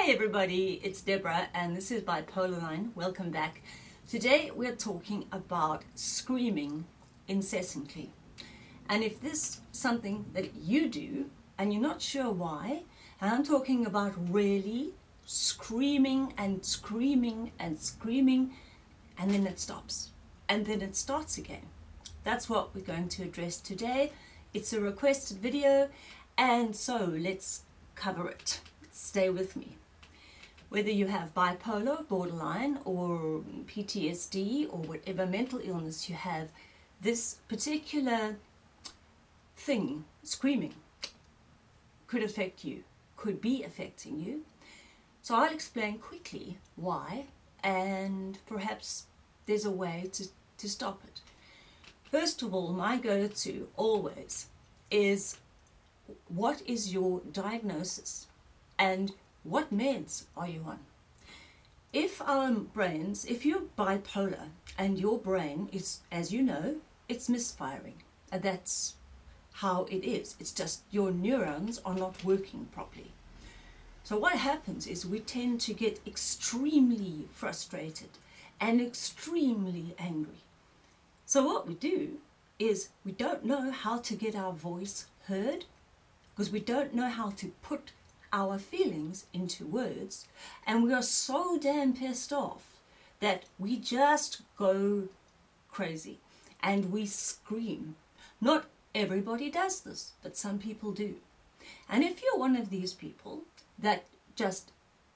Hey everybody, it's Deborah and this is Bipolar Line. Welcome back. Today we're talking about screaming incessantly. And if this is something that you do and you're not sure why, and I'm talking about really screaming and screaming and screaming and then it stops and then it starts again. That's what we're going to address today. It's a requested video and so let's cover it. Stay with me whether you have bipolar, borderline, or PTSD, or whatever mental illness you have, this particular thing, screaming, could affect you, could be affecting you. So I'll explain quickly why, and perhaps there's a way to, to stop it. First of all, my go-to always is what is your diagnosis and what meds are you on? If um, our brains, if you're bipolar and your brain is, as you know, it's misfiring, and that's how it is. It's just your neurons are not working properly. So what happens is we tend to get extremely frustrated and extremely angry. So what we do is we don't know how to get our voice heard because we don't know how to put our feelings into words and we are so damn pissed off that we just go crazy and we scream. Not everybody does this, but some people do. And if you're one of these people that just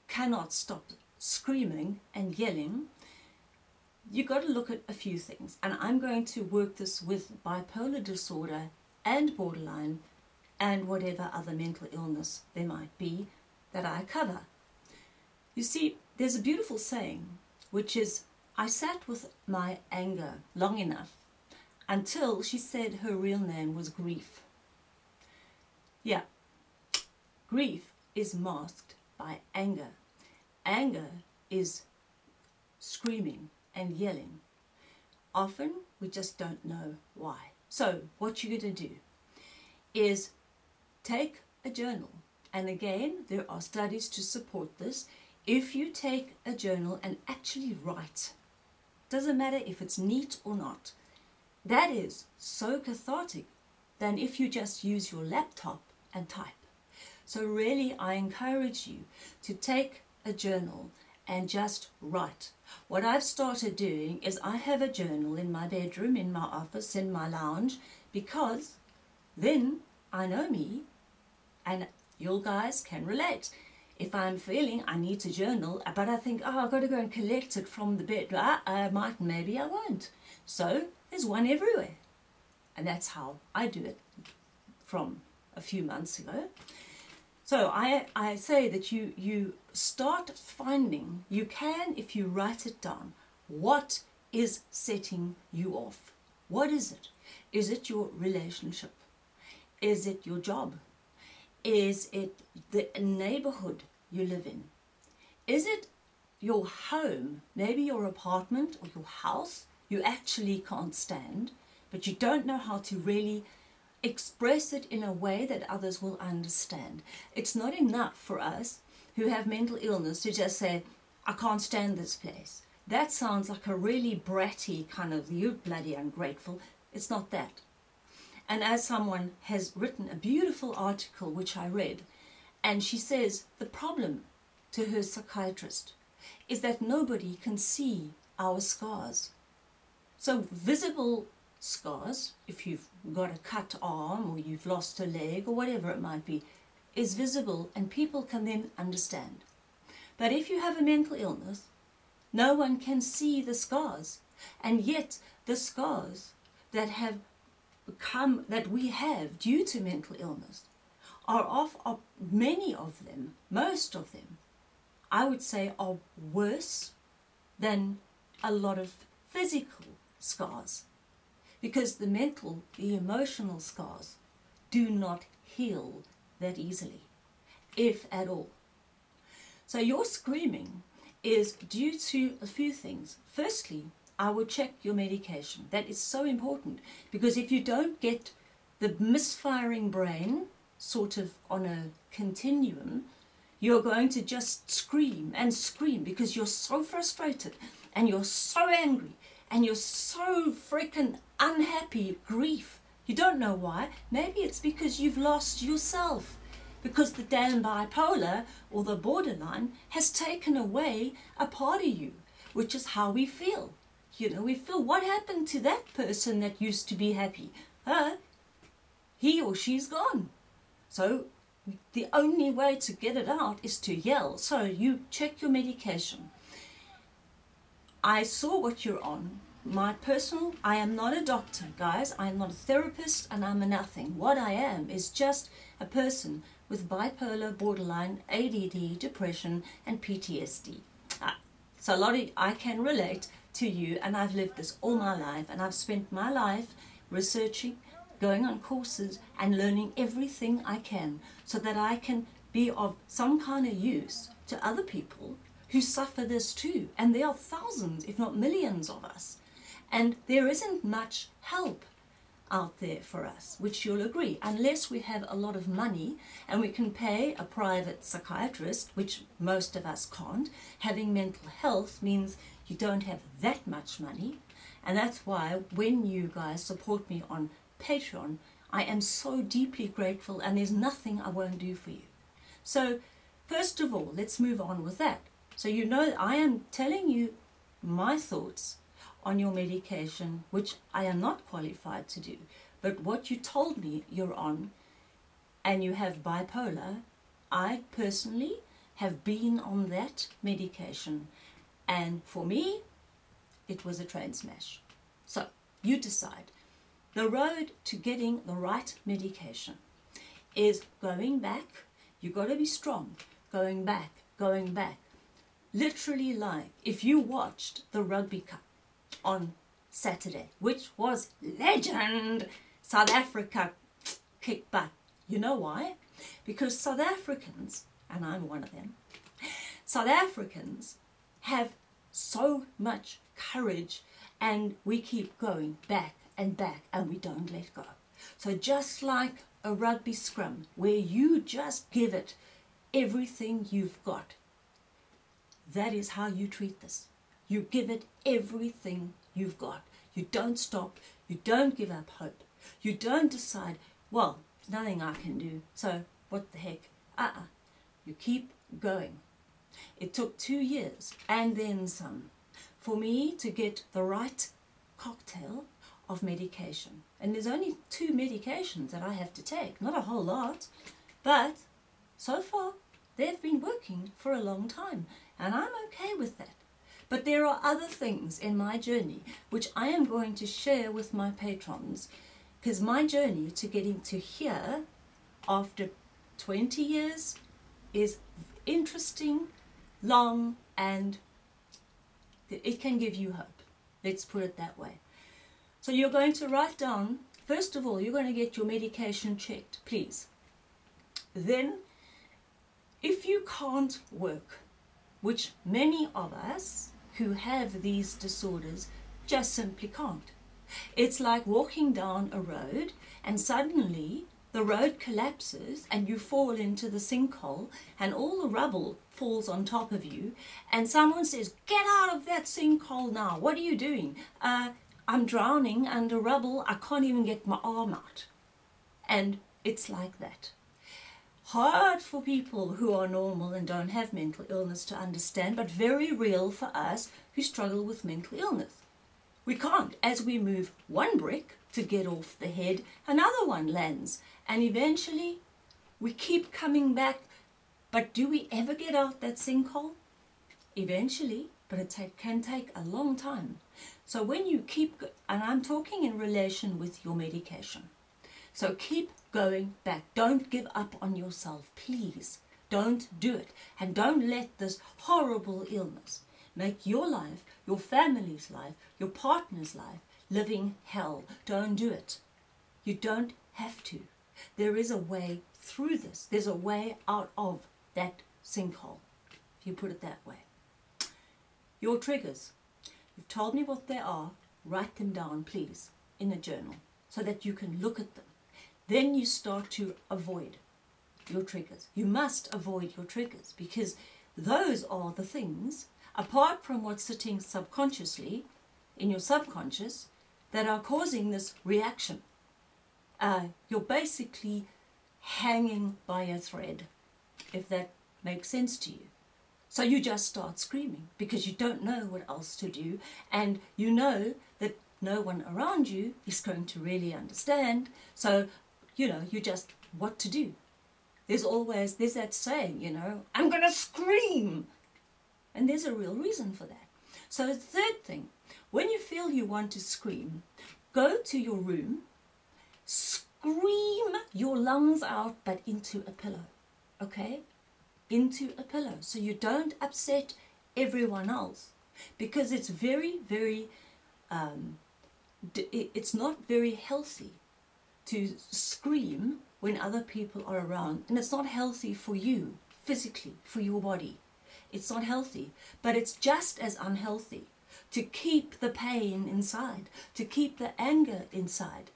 cannot stop screaming and yelling, you've got to look at a few things. And I'm going to work this with bipolar disorder and borderline and whatever other mental illness there might be that I cover. You see, there's a beautiful saying, which is, I sat with my anger long enough until she said her real name was grief. Yeah, grief is masked by anger. Anger is screaming and yelling. Often we just don't know why. So what you're going to do is take a journal. And again, there are studies to support this. If you take a journal and actually write, doesn't matter if it's neat or not, that is so cathartic than if you just use your laptop and type. So really, I encourage you to take a journal and just write. What I've started doing is I have a journal in my bedroom, in my office, in my lounge, because then I know me and you guys can relate. If I'm feeling I need to journal, uh, but I think, oh, I've got to go and collect it from the bed, I, I uh, might, maybe I won't. So there's one everywhere. And that's how I do it from a few months ago. So I, I say that you, you start finding, you can, if you write it down, what is setting you off? What is it? Is it your relationship? Is it your job? Is it the neighborhood you live in? Is it your home, maybe your apartment or your house you actually can't stand, but you don't know how to really express it in a way that others will understand. It's not enough for us who have mental illness to just say, I can't stand this place. That sounds like a really bratty kind of, you bloody ungrateful. It's not that. And as someone has written a beautiful article which I read, and she says the problem to her psychiatrist is that nobody can see our scars. So visible scars, if you've got a cut arm or you've lost a leg or whatever it might be, is visible and people can then understand. But if you have a mental illness, no one can see the scars. And yet the scars that have come that we have due to mental illness are of, of many of them, most of them, I would say are worse than a lot of physical scars because the mental, the emotional scars do not heal that easily, if at all. So your screaming is due to a few things. Firstly, I would check your medication. That is so important because if you don't get the misfiring brain sort of on a continuum, you're going to just scream and scream because you're so frustrated and you're so angry and you're so freaking unhappy, grief. You don't know why. Maybe it's because you've lost yourself. Because the damn bipolar or the borderline has taken away a part of you, which is how we feel. You know, we feel what happened to that person that used to be happy? Huh? He or she's gone. So the only way to get it out is to yell. So you check your medication. I saw what you're on. My personal, I am not a doctor, guys. I am not a therapist and I'm a nothing. What I am is just a person with bipolar, borderline, ADD, depression and PTSD. Ah, so a lot of, I can relate to you and I've lived this all my life and I've spent my life researching, going on courses and learning everything I can so that I can be of some kind of use to other people who suffer this too. And there are thousands, if not millions of us. And there isn't much help out there for us, which you'll agree, unless we have a lot of money and we can pay a private psychiatrist, which most of us can't. Having mental health means you don't have that much money. And that's why when you guys support me on Patreon, I am so deeply grateful and there's nothing I won't do for you. So first of all, let's move on with that. So you know I am telling you my thoughts on your medication, which I am not qualified to do. But what you told me you're on and you have bipolar, I personally have been on that medication and for me, it was a train smash. So you decide. The road to getting the right medication is going back. You've got to be strong. Going back, going back. Literally like if you watched the Rugby Cup on Saturday, which was legend, South Africa kicked butt. You know why? Because South Africans, and I'm one of them, South Africans have so much courage and we keep going back and back and we don't let go. So just like a rugby scrum where you just give it everything you've got, that is how you treat this. You give it everything you've got. You don't stop. You don't give up hope. You don't decide, well, nothing I can do, so what the heck? Uh-uh. You keep going. It took two years and then some for me to get the right cocktail of medication. And there's only two medications that I have to take, not a whole lot. But so far, they've been working for a long time, and I'm okay with that. But there are other things in my journey which I am going to share with my patrons because my journey to getting to here after 20 years is interesting long and it can give you hope. Let's put it that way. So you're going to write down, first of all, you're going to get your medication checked, please. Then, if you can't work, which many of us who have these disorders just simply can't. It's like walking down a road and suddenly the road collapses and you fall into the sinkhole and all the rubble falls on top of you and someone says, get out of that sinkhole now. What are you doing? Uh, I'm drowning under rubble. I can't even get my arm out. And it's like that. Hard for people who are normal and don't have mental illness to understand, but very real for us who struggle with mental illness. We can't. As we move one brick to get off the head, another one lands. And eventually, we keep coming back. But do we ever get out that sinkhole? Eventually, but it take, can take a long time. So when you keep, and I'm talking in relation with your medication. So keep going back. Don't give up on yourself, please. Don't do it. And don't let this horrible illness make your life, your family's life, your partner's life, living hell. Don't do it. You don't have to. There is a way through this. There's a way out of that sinkhole, if you put it that way. Your triggers. You've told me what they are. Write them down, please, in a journal so that you can look at them. Then you start to avoid. your triggers. You must avoid your triggers because those are the things, apart from what's sitting subconsciously in your subconscious, that are causing this reaction. Uh, you're basically hanging by a thread, if that makes sense to you. So you just start screaming because you don't know what else to do and you know that no one around you is going to really understand. So, you know, you just what to do. There's always, there's that saying, you know, I'm going to scream. And there's a real reason for that. So the third thing, when you feel you want to scream, go to your room, scream your lungs out, but into a pillow, okay? Into a pillow. So you don't upset everyone else. Because it's very, very, um, it's not very healthy to scream when other people are around. And it's not healthy for you, physically, for your body. It's not healthy. But it's just as unhealthy to keep the pain inside, to keep the anger inside.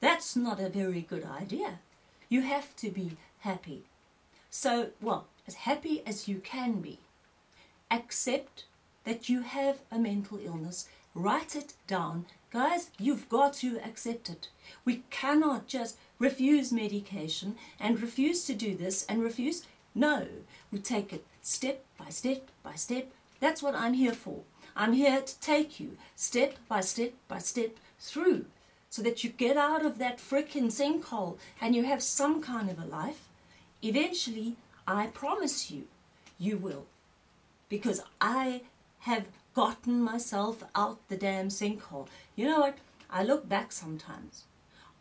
That's not a very good idea. You have to be happy. So, well, as happy as you can be. Accept that you have a mental illness. Write it down. Guys, you've got to accept it. We cannot just refuse medication and refuse to do this and refuse. No, we take it step by step by step. That's what I'm here for. I'm here to take you step by step by step through so that you get out of that frickin' sinkhole and you have some kind of a life. Eventually, I promise you, you will. Because I have gotten myself out the damn sinkhole. You know what? I look back sometimes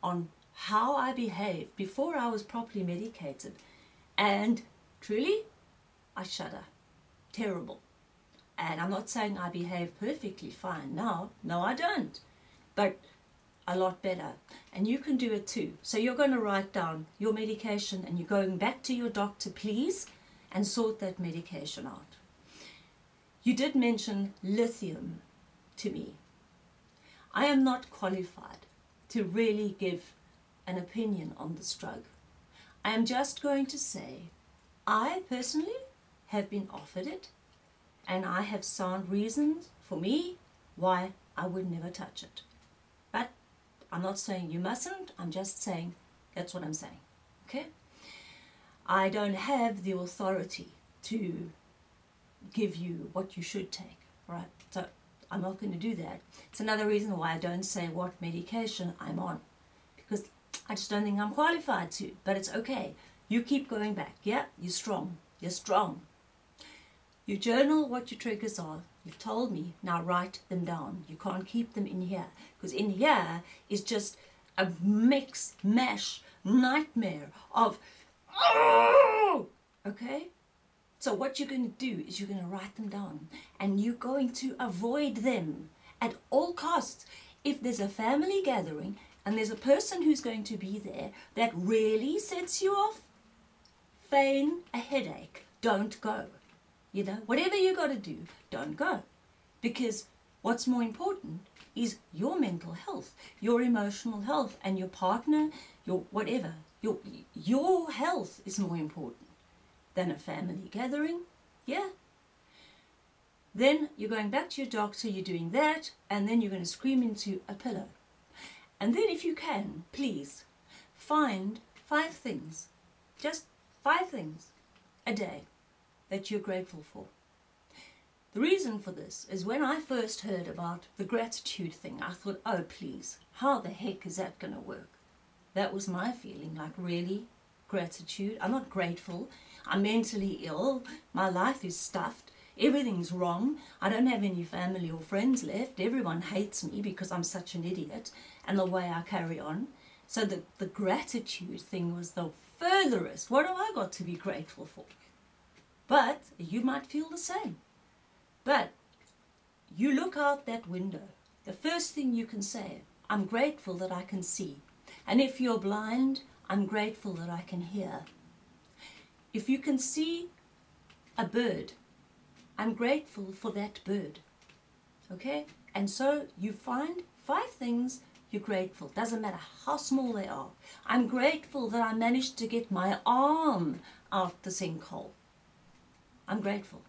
on how I behaved before I was properly medicated and truly, I shudder. Terrible. And I'm not saying I behave perfectly fine now. No, I don't. But a lot better. And you can do it too. So you're going to write down your medication and you're going back to your doctor, please, and sort that medication out. You did mention lithium to me. I am not qualified to really give an opinion on this drug. I am just going to say I personally have been offered it and I have sound reasons for me why I would never touch it. But I'm not saying you mustn't, I'm just saying that's what I'm saying. Okay? I don't have the authority to give you what you should take, right? So I'm not going to do that. It's another reason why I don't say what medication I'm on because I just don't think I'm qualified to, but it's okay. You keep going back. Yeah, you're strong. You're strong. You journal what your triggers are. You've told me, now write them down. You can't keep them in here because in here is just a mix, mash, nightmare of, okay? So what you're going to do is you're going to write them down and you're going to avoid them at all costs. If there's a family gathering and there's a person who's going to be there that really sets you off, feign a headache. Don't go. You know, whatever you got to do, don't go. Because what's more important is your mental health, your emotional health, and your partner, your whatever. Your, your health is more important than a family gathering. Yeah. Then you're going back to your doctor, you're doing that, and then you're going to scream into a pillow. And then if you can, please, find five things, just five things a day that you're grateful for. The reason for this is when I first heard about the gratitude thing, I thought, oh please, how the heck is that going to work? That was my feeling, like really? Gratitude? I'm not grateful. I'm mentally ill. My life is stuffed. Everything's wrong. I don't have any family or friends left. Everyone hates me because I'm such an idiot and the way I carry on. So the, the gratitude thing was the furthest. What have I got to be grateful for? But you might feel the same. But you look out that window. The first thing you can say, I'm grateful that I can see. And if you're blind, I'm grateful that I can hear. If you can see a bird, I'm grateful for that bird. Okay? And so you find five things you're grateful. Doesn't matter how small they are. I'm grateful that I managed to get my arm out the sinkhole. I'm grateful.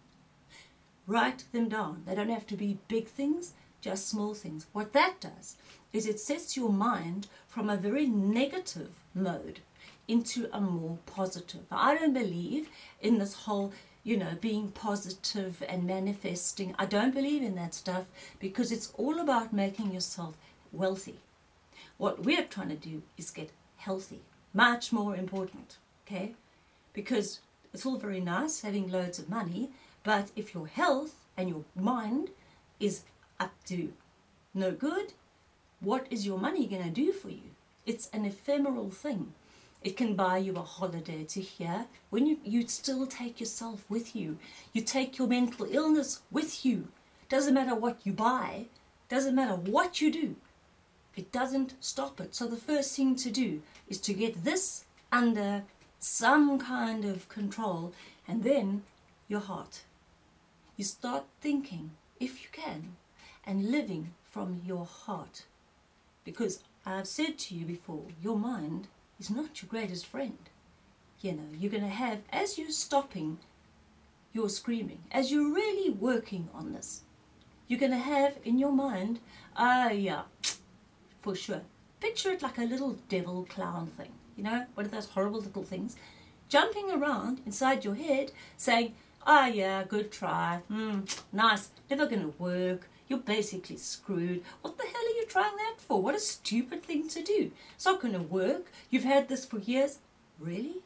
Write them down. They don't have to be big things, just small things. What that does is it sets your mind from a very negative mode into a more positive. I don't believe in this whole, you know, being positive and manifesting. I don't believe in that stuff because it's all about making yourself wealthy. What we're trying to do is get healthy. Much more important, okay? Because it's all very nice having loads of money, but if your health and your mind is up to no good, what is your money going to do for you? It's an ephemeral thing. It can buy you a holiday to here when you, you still take yourself with you. You take your mental illness with you. Doesn't matter what you buy, doesn't matter what you do. It doesn't stop it. So the first thing to do is to get this under some kind of control and then your heart. You start thinking, if you can, and living from your heart. Because I've said to you before, your mind is not your greatest friend. You know, you're going to have, as you're stopping your screaming, as you're really working on this, you're going to have in your mind, ah, uh, yeah, for sure. Picture it like a little devil clown thing, you know, one of those horrible little things, jumping around inside your head saying, ah, oh, yeah, good try, mm, nice, never going to work, you're basically screwed. What the hell are you trying that for? What a stupid thing to do. It's not going to work. You've had this for years. Really?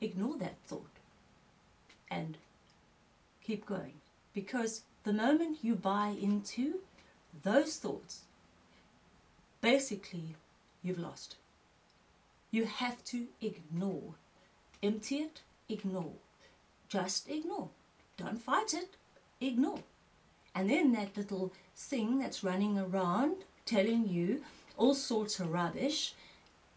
Ignore that thought and keep going. Because the moment you buy into those thoughts, basically you've lost. You have to ignore. Empty it, ignore. Just ignore. Don't fight it, ignore. And then that little thing that's running around telling you all sorts of rubbish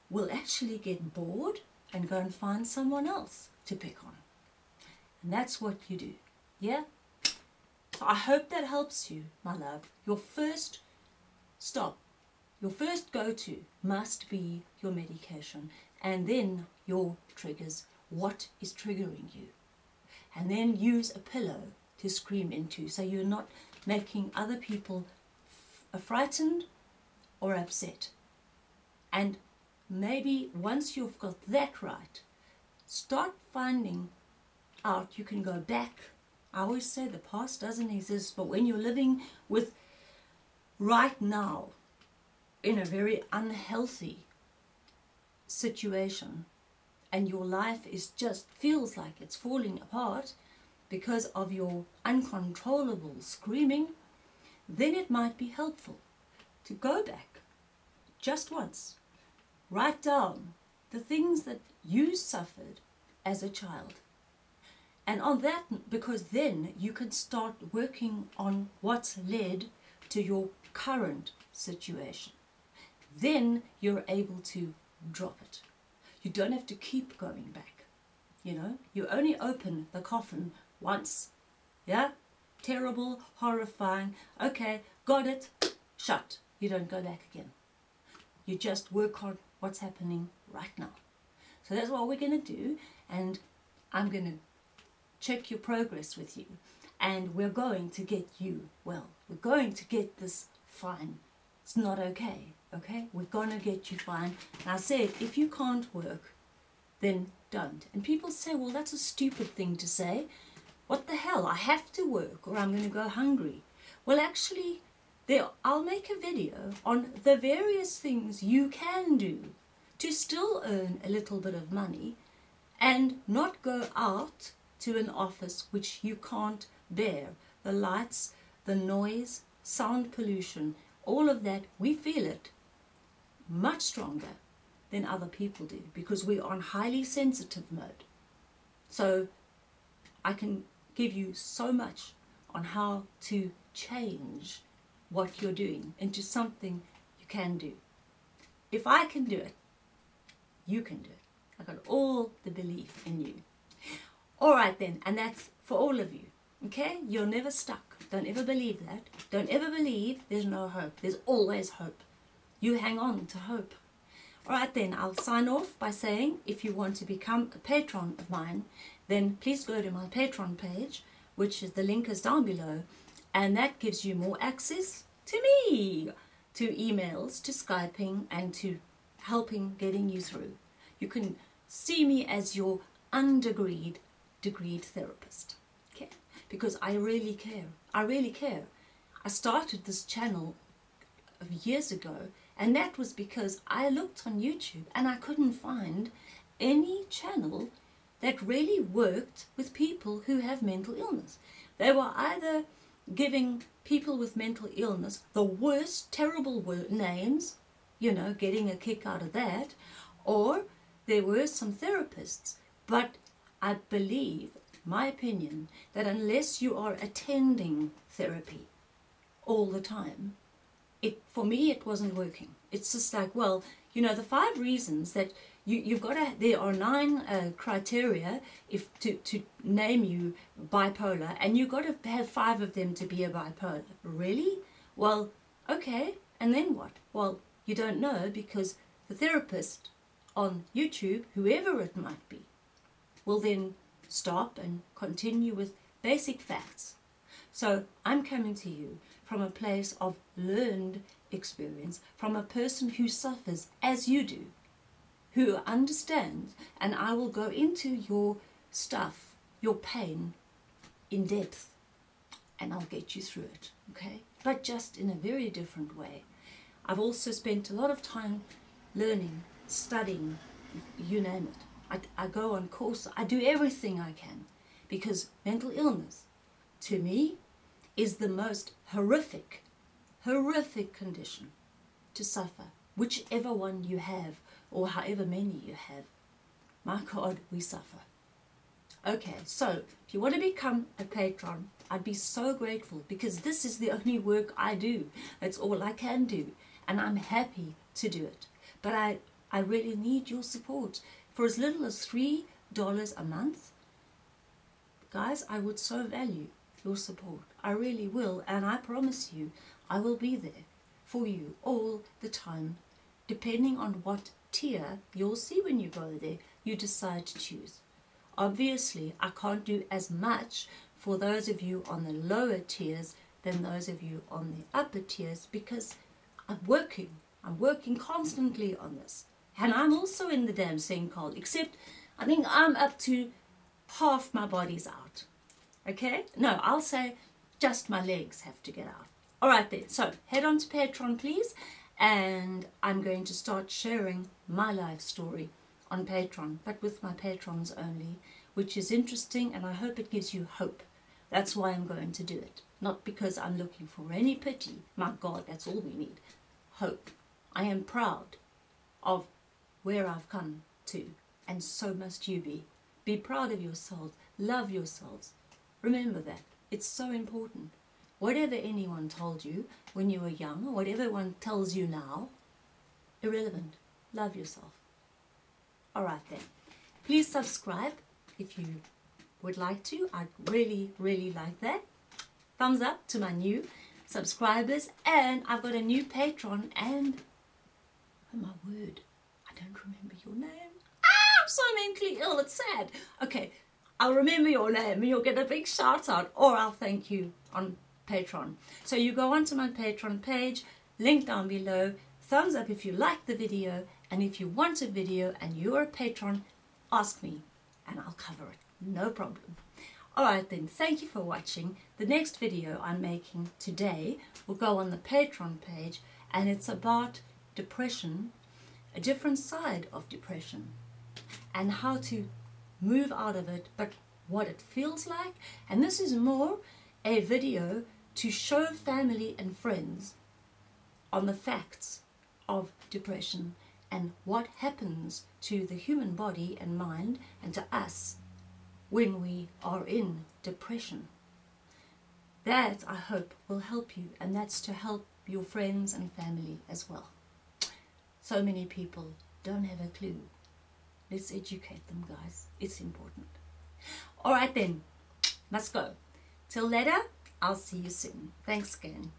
will actually get bored and go and find someone else to pick on. And that's what you do. Yeah? So I hope that helps you, my love. Your first stop, your first go-to must be your medication and then your triggers. What is triggering you? And then use a pillow to scream into so you're not making other people uh, frightened or upset. And maybe once you've got that right, start finding out you can go back. I always say the past doesn't exist, but when you're living with right now in a very unhealthy situation and your life is just feels like it's falling apart, because of your uncontrollable screaming, then it might be helpful to go back just once, write down the things that you suffered as a child. And on that, because then you can start working on what's led to your current situation. Then you're able to drop it. You don't have to keep going back. You know, you only open the coffin once. Yeah? Terrible, horrifying. Okay, got it. Shut. You don't go back again. You just work on what's happening right now. So that's what we're going to do. And I'm going to check your progress with you. And we're going to get you well. We're going to get this fine. It's not okay. Okay? We're to get you fine. And I said, if you can't work, then don't. And people say, well, that's a stupid thing to say. What the hell, I have to work or I'm to go hungry. Well, actually, there, I'll make a video on the various things you can do to still earn a little bit of money and not go out to an office which you can't bear. The lights, the noise, sound pollution, all of that, we feel it much stronger than other people do because we're on highly sensitive mode. So I can give you so much on how to change what you're doing into something you can do. If I can do it, you can do it. I've got all the belief in you. All right then, and that's for all of you. Okay? You're never stuck. Don't ever believe that. Don't ever believe there's no hope. There's always hope. You hang on to hope. All right, then I'll sign off by saying if you want to become a patron of mine, then please go to my Patreon page, which is the link is down below, and that gives you more access to me, to emails, to Skyping, and to helping getting you through. You can see me as your undegreed degreed therapist. Okay? Because I really care. I really care. I started this channel years ago and that was because I looked on YouTube and I couldn't find any channel that really worked with people who have mental illness. They were either giving people with mental illness the worst, terrible names, you know, getting a kick out of that, or there were some therapists, but I believe, my opinion, that unless you are attending therapy all the time, it for me it wasn't working. It's just like, well, you know, the five reasons that you, you've got to, there are nine uh, criteria if to, to name you bipolar, and you've got to have five of them to be a bipolar. Really? Well, okay, and then what? Well, you don't know because the therapist on YouTube, whoever it might be, will then stop and continue with basic facts. So I'm coming to you from a place of learned experience, from a person who suffers as you do, who understands, and I will go into your stuff, your pain, in depth, and I'll get you through it, okay? But just in a very different way. I've also spent a lot of time learning, studying, you name it. I, I go on course, I do everything I can because mental illness to me is the most horrific, horrific condition to suffer, whichever one you have or however many you have. My God, we suffer. Okay, so if you want to become a patron, I'd be so grateful because this is the only work I do. That's all I can do. And I'm happy to do it. But I, I really need your support. For as little as $3 a month, guys, I would so value your support. I really will. And I promise you, I will be there for you all the time, depending on what tier you'll see when you go there, you decide to choose. Obviously, I can't do as much for those of you on the lower tiers than those of you on the upper tiers because I'm working. I'm working constantly on this. And I'm also in the damn sinkhole, except I think I'm up to half my body's out. Okay? No, I'll say just my legs have to get out. All right then, so head on to Patreon, please. And I'm going to start sharing my life story on Patreon, but with my patrons only, which is interesting and I hope it gives you hope. That's why I'm going to do it. Not because I'm looking for any pity. My God, that's all we need. Hope. I am proud of where I've come to, and so must you be. Be proud of yourselves. Love yourselves. Remember that. It's so important. Whatever anyone told you when you were young, or whatever one tells you now, irrelevant. Love yourself. Alright then. Please subscribe if you would like to. I'd really, really like that. Thumbs up to my new subscribers. And I've got a new patron and, oh my word, I don't remember your name. Ah, I'm so mentally ill. It's sad. Okay, I'll remember your name and you'll get a big shout out or I'll thank you on Patreon. So you go onto my Patreon page, link down below, thumbs up if you like the video and if you want a video and you're a patron, ask me and I'll cover it. No problem. Alright then, thank you for watching. The next video I'm making today will go on the Patreon page and it's about depression, a different side of depression and how to move out of it, but what it feels like. And this is more a video to show family and friends on the facts of depression and what happens to the human body and mind and to us when we are in depression. That, I hope, will help you, and that's to help your friends and family as well. So many people don't have a clue Let's educate them, guys. It's important. All right, then. Let's go. Till later, I'll see you soon. Thanks again.